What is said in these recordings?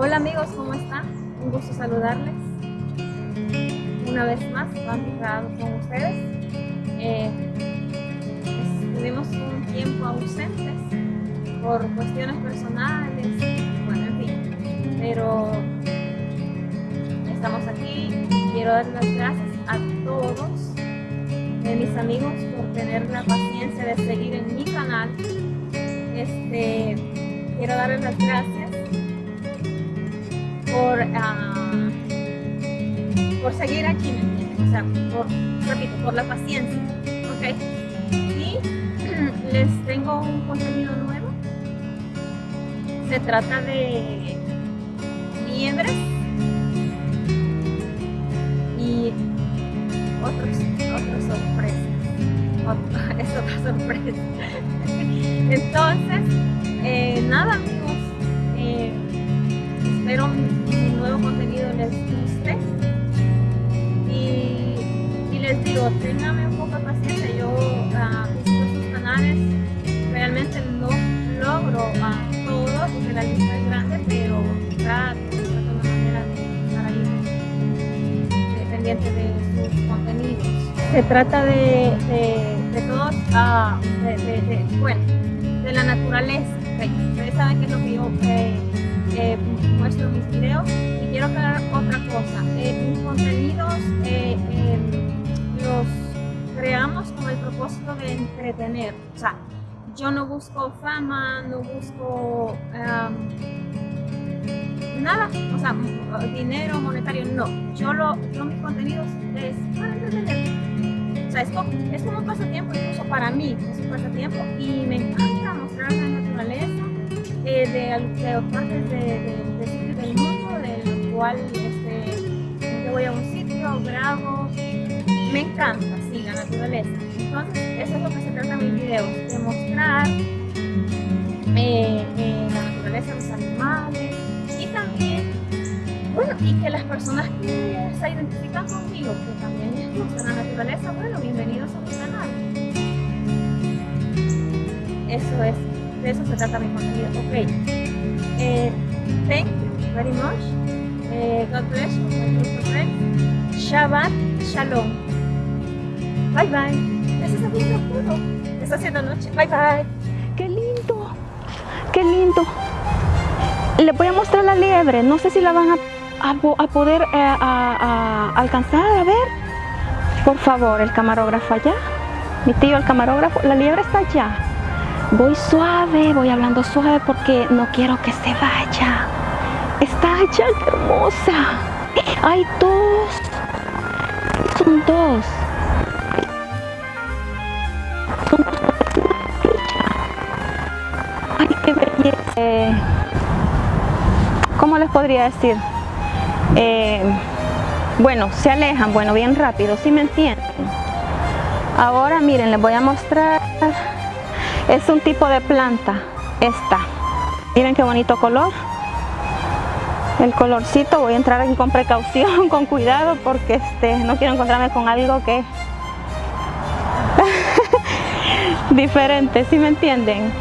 Hola amigos, ¿cómo están? Un gusto saludarles. Una vez más, grabado con ustedes. Eh, estuvimos un tiempo ausentes por cuestiones personales, bueno, en fin. Pero estamos aquí. Quiero dar las gracias a todos de mis amigos por tener la paciencia de seguir en mi canal. Este, quiero darles las gracias por, uh, por seguir aquí, O sea, por, repito, por la paciencia, ¿ok? Y les tengo un contenido nuevo. Se trata de liebres y otros, otras sorpresas. es otra sorpresa. Entonces, eh, nada amigos, eh, espero contenido les guste y, les digo, ténganme un poco de paciencia, yo uh, visito sus canales, realmente no logro a todos porque la lista es grande, pero trato, trato una manera de estar ahí dependiente de sus contenidos. Se trata de, de, todos, uh, de, bueno, de la naturaleza. Ustedes saben que es lo que yo eh, eh, muestro en mis videos quiero aclarar otra cosa. Eh, mis contenidos em, los creamos con el propósito de entretener. O sea, yo no busco fama, no busco nada, o sea, dinero monetario, no. Yo, lo, yo mis contenidos es para entretener. O sea, es como, es como un pasatiempo incluso para mí, es un pasatiempo y me encanta mostrar la naturaleza eh, de, de partes de, de, de, cual este, yo voy a un sitio, grabo, me encanta, sí, la naturaleza. Entonces, eso es lo que se trata en mis videos, de mostrar eh, eh, la naturaleza, los animales y también, bueno, y que las personas que se identifican conmigo, que también les gusta la naturaleza, bueno, bienvenidos a mi canal. Eso es de eso se trata mi contenido. Ok. Eh, thank you very much. Eh, God bless you. Shabbat Shalom. Bye bye. ¿Estás haciendo oscuro? Está haciendo noche. Bye bye. ¡Qué lindo! ¡Qué lindo! Le voy a mostrar la liebre. No sé si la van a, a, a poder eh, a, alcanzar a ver. Por favor, el camarógrafo allá. Mi tío, el camarógrafo. La liebre está allá. Voy suave, voy hablando suave porque no quiero que se vaya. Allá, qué hermosa. Hay dos. Son dos. Son Ay, qué belleza. ¿Cómo les podría decir? Eh, bueno, se alejan, bueno, bien rápido, si me entienden. Ahora miren, les voy a mostrar es un tipo de planta, esta. Miren qué bonito color. El colorcito, voy a entrar aquí con precaución, con cuidado, porque este, no quiero encontrarme con algo que... diferente, ¿sí me entienden?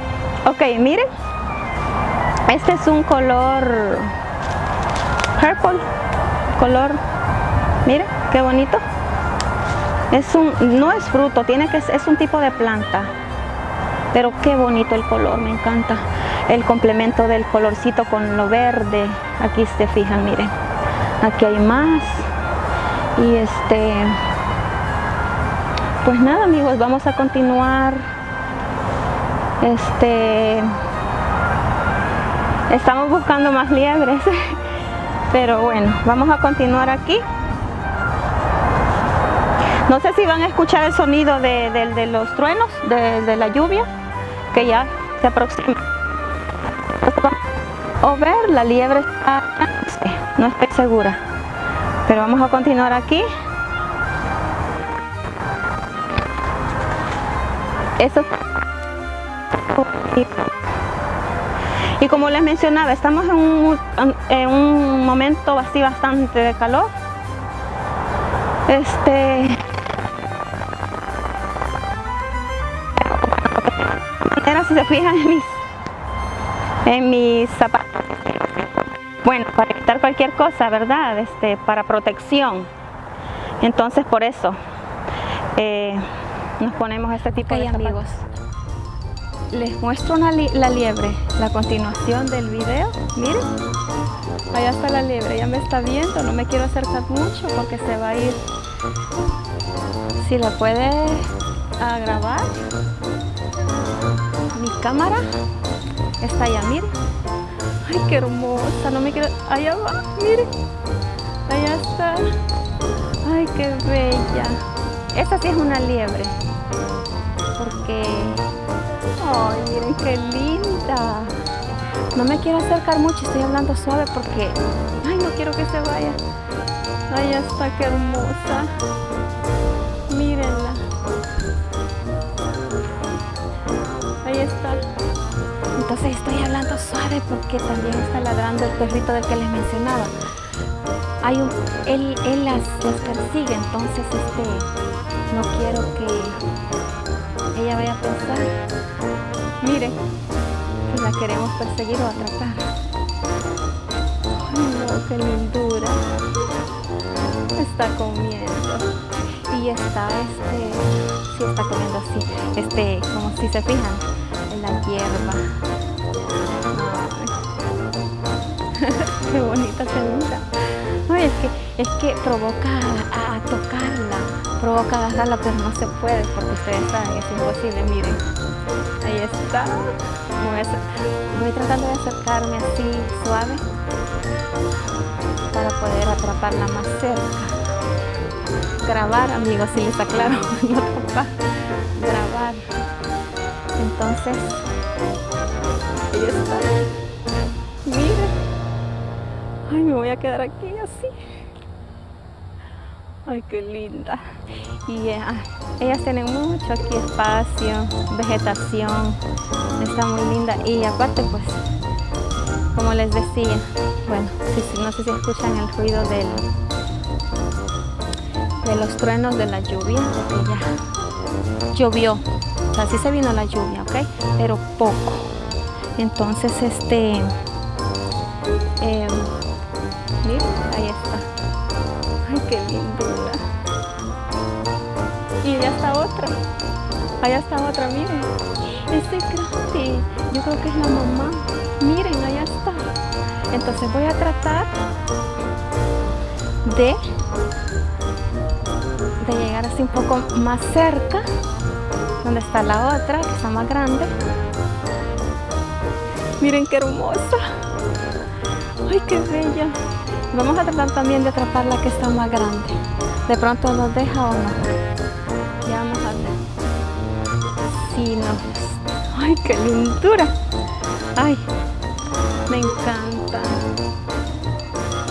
Ok, miren. Este es un color purple, color, miren, qué bonito. Es un, no es fruto, tiene que es un tipo de planta pero qué bonito el color, me encanta el complemento del colorcito con lo verde, aquí se fijan, miren, aquí hay más y este, pues nada amigos, vamos a continuar, este, estamos buscando más liebres, pero bueno, vamos a continuar aquí. No sé si van a escuchar el sonido de, los truenos, de, la lluvia, que ya se aproxima. O ver, la liebre está, no estoy segura. Pero vamos a continuar aquí. Eso. Y como les mencionaba, estamos en un, en un momento así bastante de calor. Este, si se fijan en mis, en mis zapatos, bueno, para evitar cualquier cosa, ¿verdad? Este, para protección. Entonces por eso eh, nos ponemos este tipo de amigos. Les muestro la liebre, la continuación del video. Miren, allá está la liebre, ya me está viendo, no me quiero acercar mucho porque se va a ir. Si la puede grabar, mi cámara está allá, miren. Ay, qué hermosa, no me quiero... Allá va, miren. Allá está. Ay, qué bella. Esta sí es una liebre. Porque... Ay, miren qué linda. No me quiero acercar mucho, estoy hablando suave porque... Ay, no quiero que se vaya. Allá está, qué hermosa. Mírenla. Ahí está. Entonces estoy hablando suave porque también está ladrando el perrito del que les mencionaba. Hay él, él las, persigue, entonces este, no quiero que ella vaya a pensar, miren, que la queremos perseguir o atrapar. Ay no, qué lindura. Está comiendo. Y está, este, sí está comiendo así, este, como si se fijan, en la hierba. Bonita segunda. Ay, es que, es que provoca a, tocarla, provoca agarrarla, pero no se puede porque ustedes saben, es imposible, miren. Ahí está. Voy, tratando de acercarme así suave para poder atraparla más cerca. Grabar, amigos, si les aclaro, no grabar. Entonces, ahí está. Ay, me voy a quedar aquí así. Ay, qué linda. Y ellas tienen mucho aquí espacio, vegetación. Está muy linda. Y aparte, pues, como les decía, bueno, no sé si escuchan el ruido del, de los truenos de la lluvia, porque ya llovió. O sea, sí se vino la lluvia, ¿ok? Pero poco. Entonces, este... Ahí está. Ay, qué lindura. Y allá está otra. Allá está otra, miren. Ese grande. Yo creo que es la mamá. Miren, allá está. Entonces voy a tratar de, de llegar así un poco más cerca. Donde está la otra, que está más grande. Miren qué hermosa. Ay, qué bella. Vamos a tratar también de atrapar la que está más grande. De pronto nos deja o no. Ya vamos a ver. Sí, no. Ay, qué lindura. Ay, me encanta.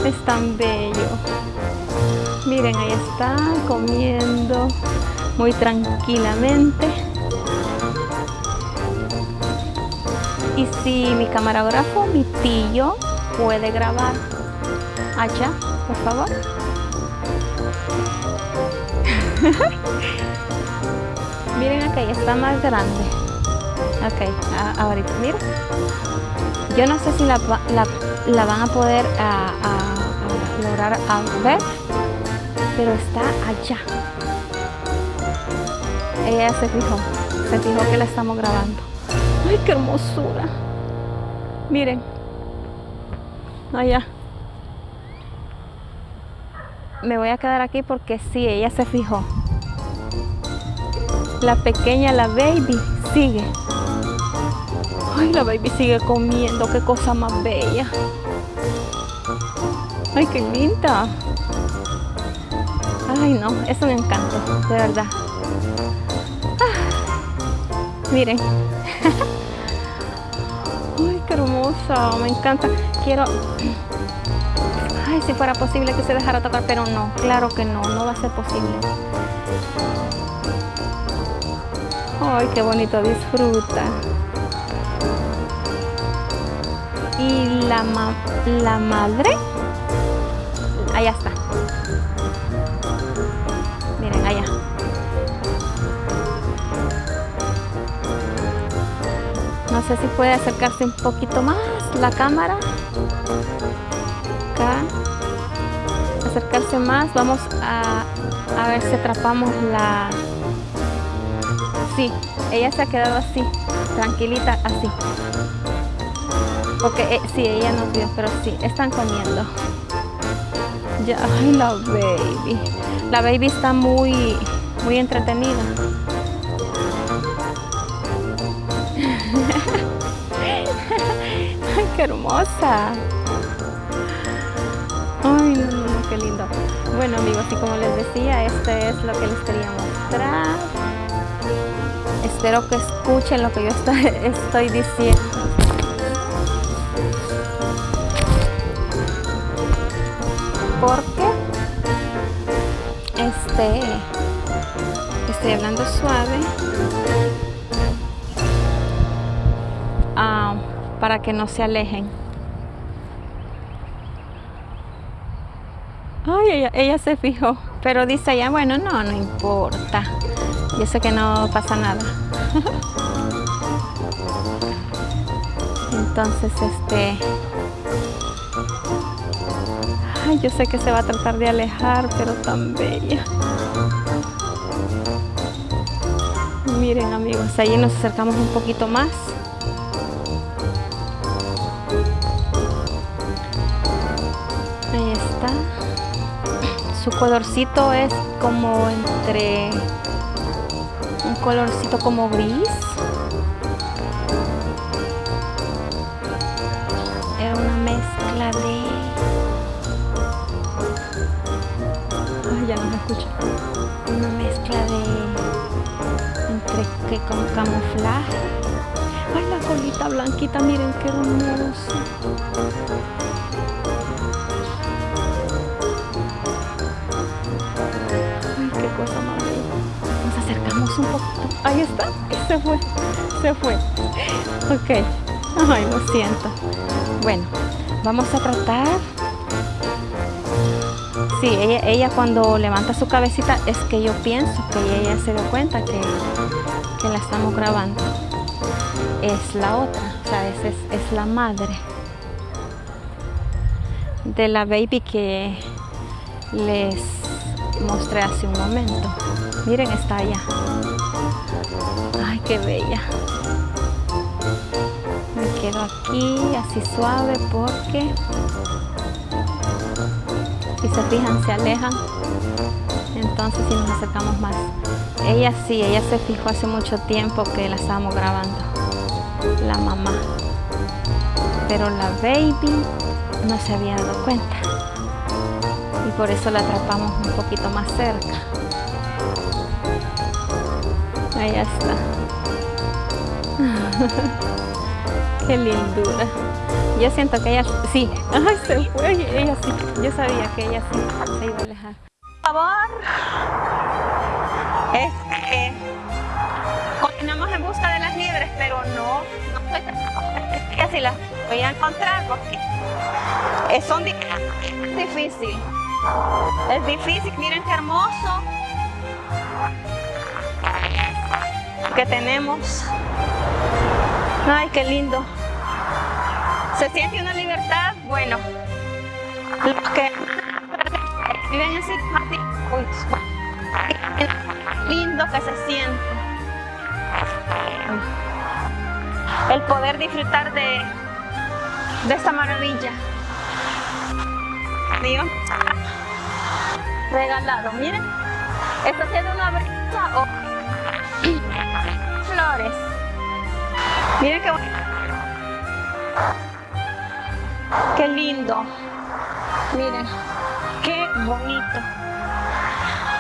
Es tan bello. Miren, ahí está comiendo muy tranquilamente. Y si mi camarógrafo, mi tío, puede grabar allá, por favor. Miren aquí, está más grande. Ok, ahorita, miren. Yo no sé si la, van a poder a, lograr ver, pero está allá. Ella se fijó, se fijó que la estamos grabando. ¡Ay, qué hermosura! Miren, allá me voy a quedar aquí porque sí, ella se fijó. La pequeña, la baby, sigue. Ay, la baby sigue comiendo, qué cosa más bella. Ay, qué linda. Ay, no, es un encanto, de verdad. Ah, miren. Ay, qué hermosa, me encanta. Quiero si fuera posible que se dejara tocar, pero no, claro que no, no va a ser posible. Ay, qué bonito, disfruta. Y la, la madre, allá está. Miren, allá. No sé si puede acercarse un poquito más la cámara. Más. Vamos a, a ver si atrapamos la... Sí, ella se ha quedado así, tranquilita, así. Porque eh, sí, ella no vio, pero sí, están comiendo. Ya, ay, la baby. La baby está muy, muy entretenida. ay, qué hermosa. Ay, qué lindo. Bueno, amigos, y como les decía, este es lo que les quería mostrar. Espero que escuchen lo que yo estoy, estoy diciendo. Porque este estoy hablando suave ah, para que no se alejen. Ay, ella, ella se fijó, pero dice ella, bueno, no, no importa. Yo sé que no pasa nada. Entonces, este... Ay, yo sé que se va a tratar de alejar, pero tan bella. Miren, amigos, ahí nos acercamos un poquito más. Su colorcito es como entre un colorcito como gris. Era una mezcla de... Ay, ya no se escucha. Una mezcla de... Entre que con camuflaje. Ay, la colita blanquita, miren qué hermosa. Acercamos un poquito. Ahí está. Se fue. Se fue. Ok. Ay, lo siento. Bueno, vamos a tratar. Sí, ella, ella cuando levanta su cabecita es que yo pienso que ella se dio cuenta que, que la estamos grabando. Es la otra, o sea, es, es, es la madre de la baby que les mostré hace un momento. Miren, está allá. Ay, qué bella. Me quedo aquí, así suave, porque si se fijan, se alejan. Entonces, si nos acercamos más. Ella sí, ella se fijó hace mucho tiempo que la estábamos grabando. La mamá. Pero la baby no se había dado cuenta y por eso la atrapamos un poquito más cerca ahí está. Qué lindura. Yo siento que ella sí. Ay se fue ella sí. Yo sabía que ella sí se iba a alejar. Por favor. Este continuamos en busca de las liebres pero no no soy así las voy a encontrar porque es un difícil. Es difícil, miren qué hermoso que tenemos. Ay, qué lindo. ¿Se siente una libertad? Bueno, los que viven en ese lindo que se siente. El poder disfrutar de, de esta maravilla. Dios regalado. Miren, está haciendo una brisa o Miren qué bonito. Qué lindo. Miren, qué bonito.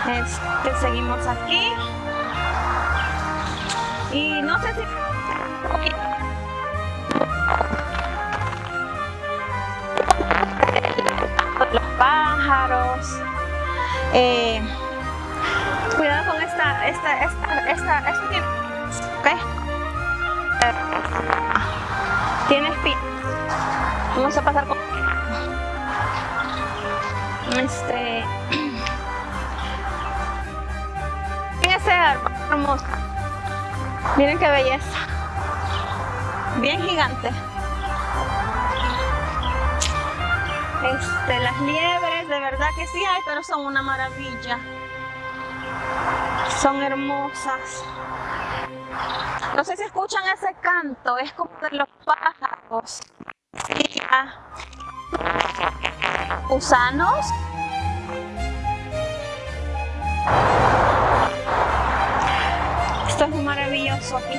Este, seguimos aquí. Y no sé si los pájaros. Eh, cuidado con esta, esta, esta, esta, tiene, ¿ok? Tiene espina. Vamos a pasar con este. Ese árbol hermoso. Miren qué belleza. Bien gigante. Este, las liebres, de verdad que sí hay, pero son una maravilla. Son hermosas. No sé si escuchan ese canto, es como de los pájaros. Gusanos. Esto es maravilloso aquí.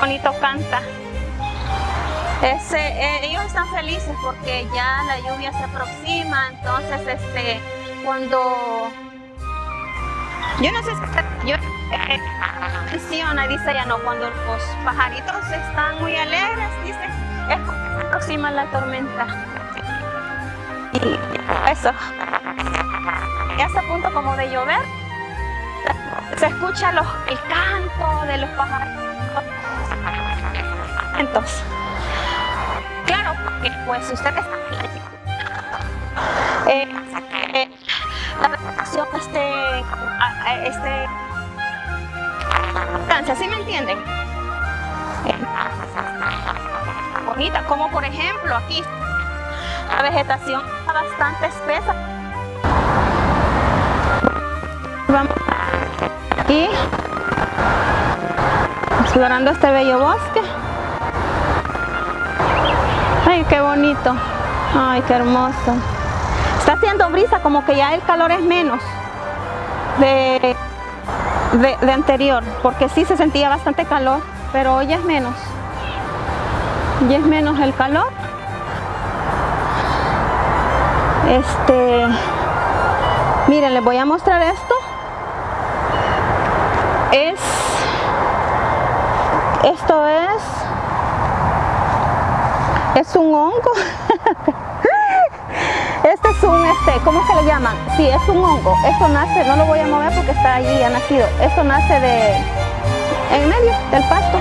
bonito canta. Eh, ellos están felices porque ya la lluvia se aproxima, entonces este, cuando yo no sé si yo menciona, dice ya no, cuando los pajaritos están muy alegres, dice, es porque se aproxima la tormenta. Y eso, ya está a punto como de llover, se escucha el canto de los pajaritos. Entonces, claro, porque pues ustedes eh, eh, la vegetación este, este ¿sí me entienden? Bonita, como por ejemplo aquí la vegetación está bastante espesa. Vamos aquí explorando este bello bosque. Ay, qué bonito. Ay, qué hermoso. Está haciendo brisa, como que ya el calor es menos de, de, anterior, porque sí se sentía bastante calor, pero hoy es menos. Ya es menos el calor. Este, miren, les voy a mostrar esto. Es, esto es, es un hongo. Este es un, este, ¿cómo se le llaman? Sí, es un hongo. Esto nace, no lo voy a mover porque está allí, ha nacido. Esto nace de, en medio del pasto.